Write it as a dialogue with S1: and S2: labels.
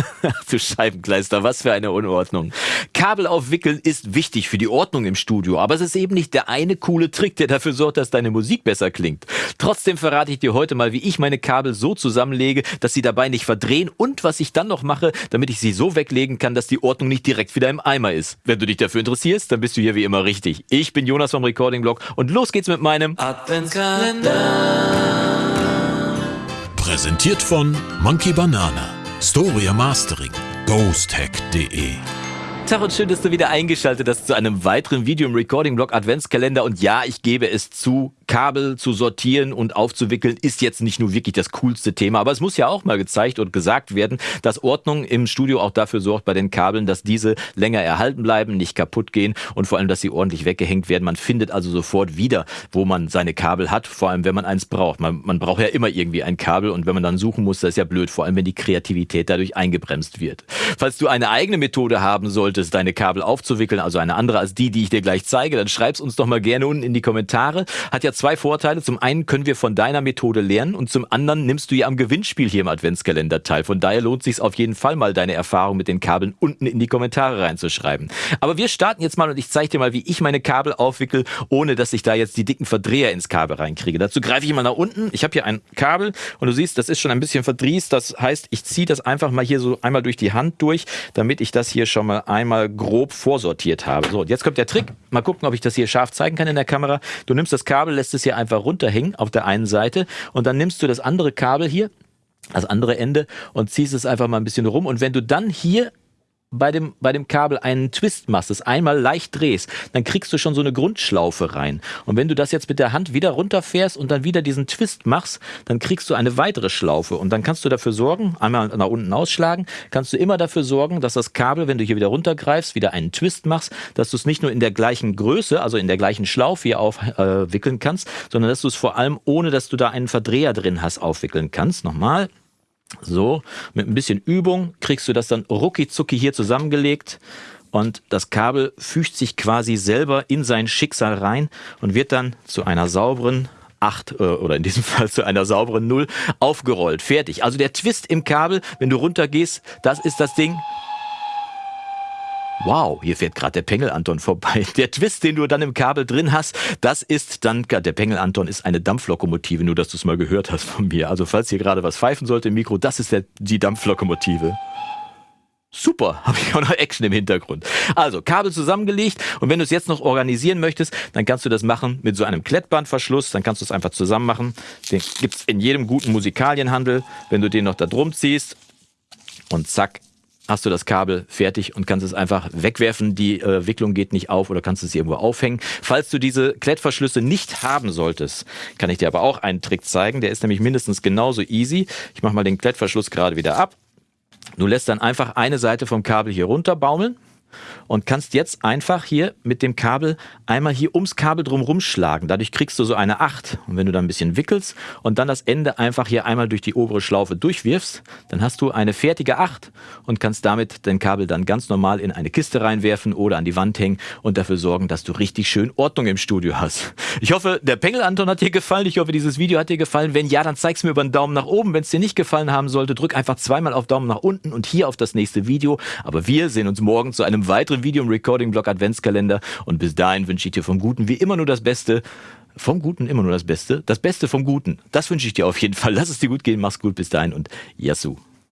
S1: Ach du Scheibenkleister, was für eine Unordnung. Kabel aufwickeln ist wichtig für die Ordnung im Studio, aber es ist eben nicht der eine coole Trick, der dafür sorgt, dass deine Musik besser klingt. Trotzdem verrate ich dir heute mal, wie ich meine Kabel so zusammenlege, dass sie dabei nicht verdrehen und was ich dann noch mache, damit ich sie so weglegen kann, dass die Ordnung nicht direkt wieder im Eimer ist. Wenn du dich dafür interessierst, dann bist du hier wie immer richtig. Ich bin Jonas vom Recording Blog und los geht's mit meinem Adventskalender.
S2: Präsentiert von Monkey Banana. Storia Mastering. ghosthack.de
S1: Tag und schön, dass du wieder eingeschaltet hast zu einem weiteren Video im Recording-Blog Adventskalender. Und ja, ich gebe es zu, Kabel zu sortieren und aufzuwickeln ist jetzt nicht nur wirklich das coolste Thema, aber es muss ja auch mal gezeigt und gesagt werden, dass Ordnung im Studio auch dafür sorgt bei den Kabeln, dass diese länger erhalten bleiben, nicht kaputt gehen und vor allem, dass sie ordentlich weggehängt werden. Man findet also sofort wieder, wo man seine Kabel hat, vor allem wenn man eins braucht. Man, man braucht ja immer irgendwie ein Kabel und wenn man dann suchen muss, das ist ja blöd, vor allem wenn die Kreativität dadurch eingebremst wird. Falls du eine eigene Methode haben solltest, deine Kabel aufzuwickeln, also eine andere als die, die ich dir gleich zeige, dann schreib's uns doch mal gerne unten in die Kommentare. Hat ja zwei Vorteile. Zum einen können wir von deiner Methode lernen und zum anderen nimmst du ja am Gewinnspiel hier im Adventskalender teil. Von daher lohnt sich auf jeden Fall mal deine Erfahrung mit den Kabeln unten in die Kommentare reinzuschreiben. Aber wir starten jetzt mal und ich zeige dir mal, wie ich meine Kabel aufwickel, ohne dass ich da jetzt die dicken Verdreher ins Kabel reinkriege. Dazu greife ich mal nach unten. Ich habe hier ein Kabel und du siehst, das ist schon ein bisschen verdrießt. Das heißt, ich ziehe das einfach mal hier so einmal durch die Hand durch, damit ich das hier schon mal einmal grob vorsortiert habe. So, jetzt kommt der Trick. Mal gucken, ob ich das hier scharf zeigen kann in der Kamera. Du nimmst das Kabel, lässt es hier einfach runterhängen auf der einen Seite und dann nimmst du das andere Kabel hier, das andere Ende und ziehst es einfach mal ein bisschen rum und wenn du dann hier bei dem, bei dem Kabel einen Twist machst, das einmal leicht drehst, dann kriegst du schon so eine Grundschlaufe rein. Und wenn du das jetzt mit der Hand wieder runterfährst und dann wieder diesen Twist machst, dann kriegst du eine weitere Schlaufe. Und dann kannst du dafür sorgen, einmal nach unten ausschlagen, kannst du immer dafür sorgen, dass das Kabel, wenn du hier wieder runtergreifst, wieder einen Twist machst, dass du es nicht nur in der gleichen Größe, also in der gleichen Schlaufe hier aufwickeln äh, kannst, sondern dass du es vor allem, ohne dass du da einen Verdreher drin hast, aufwickeln kannst. Nochmal. So, mit ein bisschen Übung kriegst du das dann rucki hier zusammengelegt und das Kabel fügt sich quasi selber in sein Schicksal rein und wird dann zu einer sauberen 8 äh, oder in diesem Fall zu einer sauberen 0 aufgerollt. Fertig. Also der Twist im Kabel, wenn du runtergehst, das ist das Ding. Wow, hier fährt gerade der Pengel Anton vorbei. Der Twist, den du dann im Kabel drin hast, das ist dann, der Pengel Anton ist eine Dampflokomotive, nur dass du es mal gehört hast von mir. Also falls hier gerade was pfeifen sollte im Mikro, das ist der, die Dampflokomotive. Super, habe ich auch noch Action im Hintergrund. Also Kabel zusammengelegt und wenn du es jetzt noch organisieren möchtest, dann kannst du das machen mit so einem Klettbandverschluss, dann kannst du es einfach zusammen machen. Den gibt's in jedem guten Musikalienhandel. Wenn du den noch da drum ziehst und zack, hast du das Kabel fertig und kannst es einfach wegwerfen. Die äh, Wicklung geht nicht auf oder kannst es irgendwo aufhängen. Falls du diese Klettverschlüsse nicht haben solltest, kann ich dir aber auch einen Trick zeigen. Der ist nämlich mindestens genauso easy. Ich mache mal den Klettverschluss gerade wieder ab. Du lässt dann einfach eine Seite vom Kabel hier runter baumeln und kannst jetzt einfach hier mit dem Kabel einmal hier ums Kabel drum rumschlagen. Dadurch kriegst du so eine 8. Und wenn du dann ein bisschen wickelst und dann das Ende einfach hier einmal durch die obere Schlaufe durchwirfst, dann hast du eine fertige 8 und kannst damit dein Kabel dann ganz normal in eine Kiste reinwerfen oder an die Wand hängen und dafür sorgen, dass du richtig schön Ordnung im Studio hast. Ich hoffe, der Pengel Anton hat dir gefallen. Ich hoffe, dieses Video hat dir gefallen. Wenn ja, dann zeig's mir über einen Daumen nach oben. Wenn es dir nicht gefallen haben sollte, drück einfach zweimal auf Daumen nach unten und hier auf das nächste Video. Aber wir sehen uns morgen zu einem weiteren Video im Recording-Blog Adventskalender. Und bis dahin wünsche ich dir vom Guten wie immer nur das Beste. Vom Guten immer nur das Beste. Das Beste vom Guten. Das wünsche ich dir auf jeden Fall. Lass es dir gut gehen. Mach's gut bis dahin und Yassou.